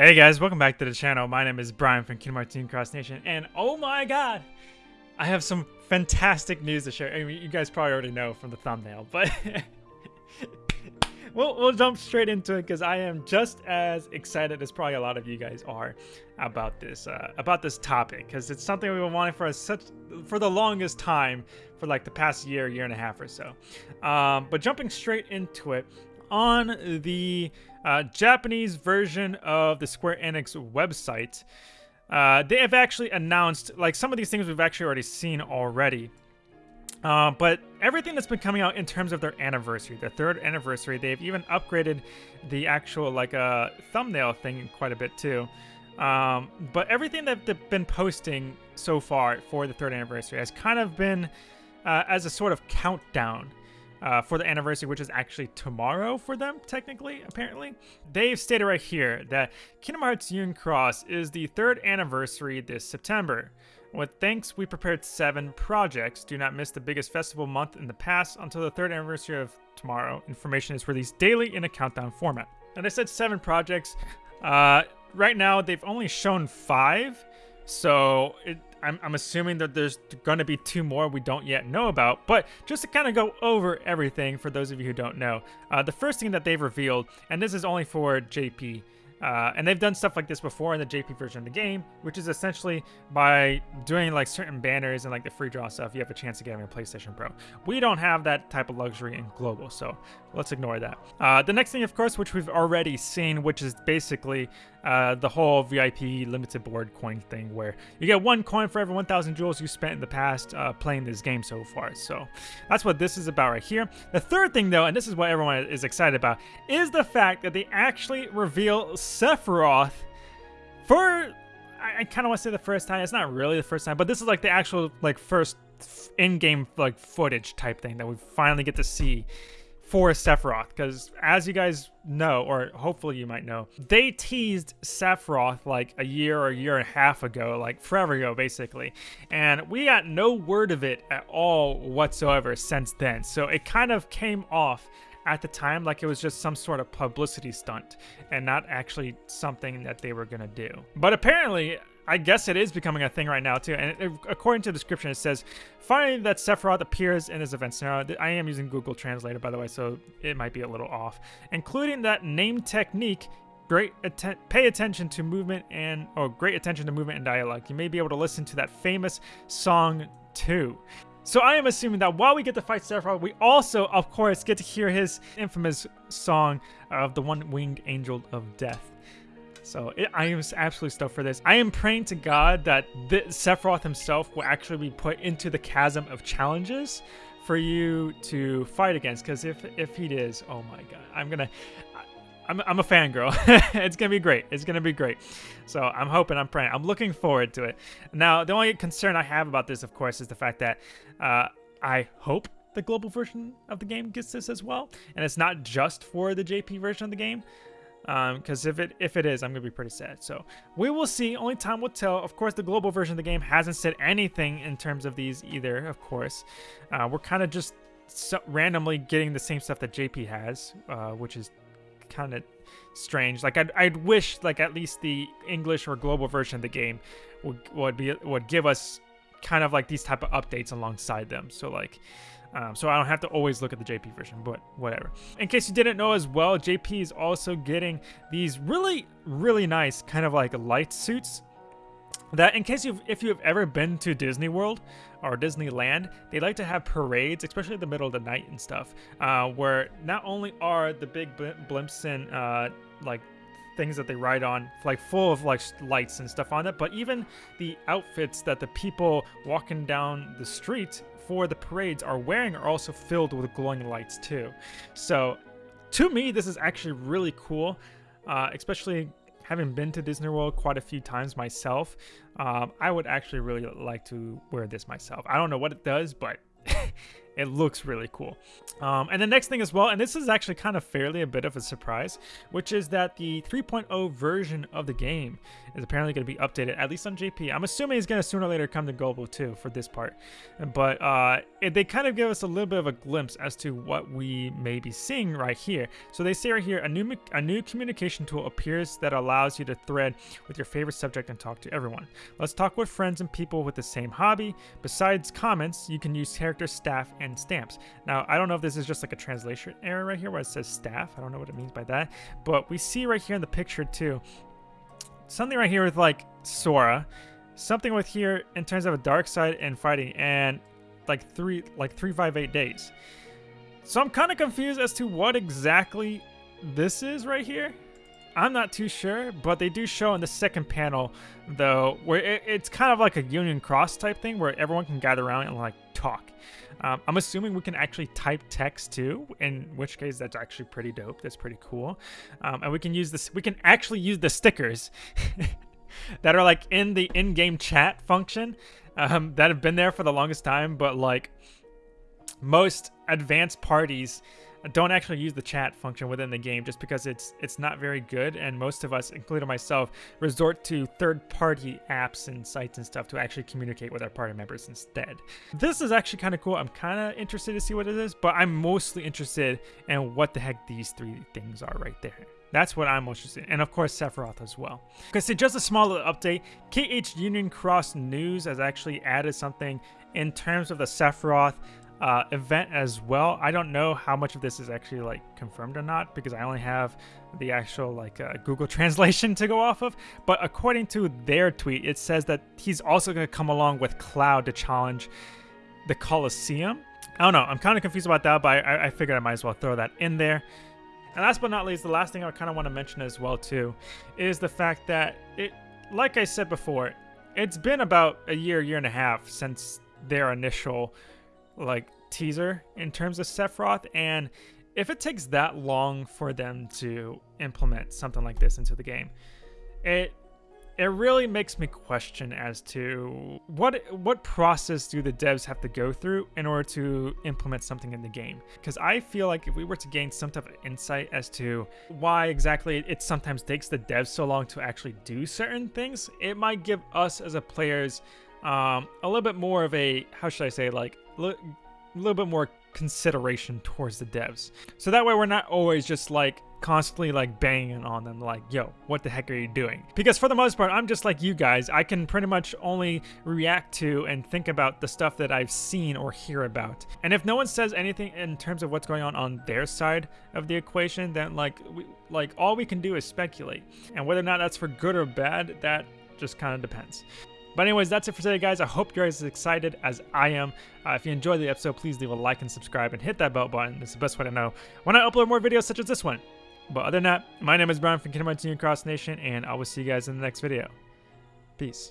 Hey guys, welcome back to the channel. My name is Brian from Kingdom Hearts Union Cross Nation, and oh my god, I have some fantastic news to share. I mean, you guys probably already know from the thumbnail, but we'll, we'll jump straight into it because I am just as excited as probably a lot of you guys are about this uh, about this topic because it's something we've been wanting for such for the longest time for like the past year, year and a half or so. Um, but jumping straight into it, on the uh, Japanese version of the Square Enix website, uh, they have actually announced, like some of these things we've actually already seen already. Uh, but everything that's been coming out in terms of their anniversary, their third anniversary, they've even upgraded the actual like uh, thumbnail thing quite a bit too. Um, but everything that they've been posting so far for the third anniversary has kind of been uh, as a sort of countdown uh, for the anniversary, which is actually tomorrow for them, technically, apparently. They've stated right here that Kingdom Hearts Union Cross is the third anniversary this September. With thanks, we prepared seven projects. Do not miss the biggest festival month in the past until the third anniversary of tomorrow. Information is released daily in a countdown format. And I said seven projects. Uh, right now, they've only shown five. So it I'm, I'm assuming that there's going to be two more we don't yet know about. But just to kind of go over everything for those of you who don't know, uh, the first thing that they've revealed, and this is only for JP, uh, and they've done stuff like this before in the JP version of the game, which is essentially by doing like certain banners and like the free draw stuff, you have a chance to get a PlayStation Pro. We don't have that type of luxury in Global, so let's ignore that. Uh, the next thing, of course, which we've already seen, which is basically uh, the whole VIP limited board coin thing where you get one coin for every 1,000 jewels you spent in the past uh, playing this game so far. So that's what this is about right here. The third thing though, and this is what everyone is excited about, is the fact that they actually reveal Sephiroth for, I, I kind of want to say the first time. It's not really the first time, but this is like the actual like first in-game like footage type thing that we finally get to see for Sephiroth because as you guys know or hopefully you might know they teased Sephiroth like a year or a year and a half ago like forever ago basically. And we got no word of it at all whatsoever since then. So it kind of came off at the time like it was just some sort of publicity stunt and not actually something that they were gonna do. But apparently I guess it is becoming a thing right now too. And it, according to the description, it says, finding that Sephiroth appears in this event Now, I am using Google Translator, by the way, so it might be a little off. Including that name technique, great atten pay attention to movement and, or great attention to movement and dialogue. You may be able to listen to that famous song too. So I am assuming that while we get to fight Sephiroth, we also, of course, get to hear his infamous song of the One-Winged Angel of Death. So it, I am absolutely stoked for this. I am praying to God that Sephiroth himself will actually be put into the chasm of challenges for you to fight against. Because if if he is, oh my God, I'm gonna. I'm, I'm a fangirl. it's gonna be great. It's gonna be great. So I'm hoping, I'm praying, I'm looking forward to it. Now, the only concern I have about this, of course, is the fact that uh, I hope the global version of the game gets this as well, and it's not just for the JP version of the game because um, if it if it is, I'm gonna be pretty sad. So we will see. Only time will tell. Of course, the global version of the game hasn't said anything in terms of these either. Of course, uh, we're kind of just so randomly getting the same stuff that JP has, uh, which is kind of strange. Like I'd, I'd wish like at least the English or global version of the game would would be would give us kind of like these type of updates alongside them. So like um, so I don't have to always look at the JP version, but whatever. In case you didn't know as well, JP is also getting these really, really nice kind of like light suits that in case you've if you've ever been to Disney World or Disneyland, they like to have parades, especially in the middle of the night and stuff, uh, where not only are the big blimps and uh, like things that they ride on, like full of like lights and stuff on it, but even the outfits that the people walking down the street for the parades are wearing are also filled with glowing lights too. So to me, this is actually really cool, uh, especially having been to Disney World quite a few times myself. Um, I would actually really like to wear this myself. I don't know what it does, but it looks really cool. Um, and the next thing as well, and this is actually kind of fairly a bit of a surprise, which is that the 3.0 version of the game is apparently going to be updated, at least on JP. I'm assuming it's going to sooner or later come to global too for this part. But uh, it, they kind of give us a little bit of a glimpse as to what we may be seeing right here. So they say right here, a new, a new communication tool appears that allows you to thread with your favorite subject and talk to everyone. Let's talk with friends and people with the same hobby. Besides comments, you can use character, staff, and stamps. Now, I don't know if this is just like a translation error right here where it says staff. I don't know what it means by that. But we see right here in the picture too, something right here with like Sora, something with here in terms of a dark side and fighting, and like three like three five eight days. So I'm kind of confused as to what exactly this is right here. I'm not too sure, but they do show in the second panel, though, where it, it's kind of like a Union Cross type thing where everyone can gather around and like talk. Um, I'm assuming we can actually type text too, in which case that's actually pretty dope. That's pretty cool. Um, and we can use this, we can actually use the stickers that are like in the in-game chat function um, that have been there for the longest time, but like most advanced parties don't actually use the chat function within the game just because it's it's not very good and most of us including myself resort to third-party apps and sites and stuff to actually communicate with our party members instead this is actually kind of cool i'm kind of interested to see what it is but i'm mostly interested in what the heck these three things are right there that's what I'm most interested in. And of course, Sephiroth as well. Okay, so just a small little update. KH Union Cross News has actually added something in terms of the Sephiroth uh, event as well. I don't know how much of this is actually like confirmed or not because I only have the actual like uh, Google translation to go off of. But according to their tweet, it says that he's also going to come along with Cloud to challenge the Colosseum. I don't know. I'm kind of confused about that, but I, I figured I might as well throw that in there. And last but not least, the last thing I kind of want to mention as well too is the fact that it, like I said before, it's been about a year, year and a half since their initial like teaser in terms of Sephiroth, and if it takes that long for them to implement something like this into the game, it it really makes me question as to what what process do the devs have to go through in order to implement something in the game? Because i feel like if we were to gain some type of insight as to why exactly it sometimes takes the devs so long to actually do certain things it might give us as a players um, a little bit more of a how should i say like a little bit more consideration towards the devs. So that way we're not always just like constantly like banging on them like, yo, what the heck are you doing? Because for the most part, I'm just like you guys. I can pretty much only react to and think about the stuff that I've seen or hear about. And if no one says anything in terms of what's going on on their side of the equation, then like, we, like all we can do is speculate. And whether or not that's for good or bad, that just kind of depends. But anyways, that's it for today, guys. I hope you're as excited as I am. Uh, if you enjoyed the episode, please leave a like and subscribe and hit that bell button. It's the best way to know when I upload more videos such as this one. But other than that, my name is Brian from Kingdom Hearts Cross Nation, and I will see you guys in the next video. Peace.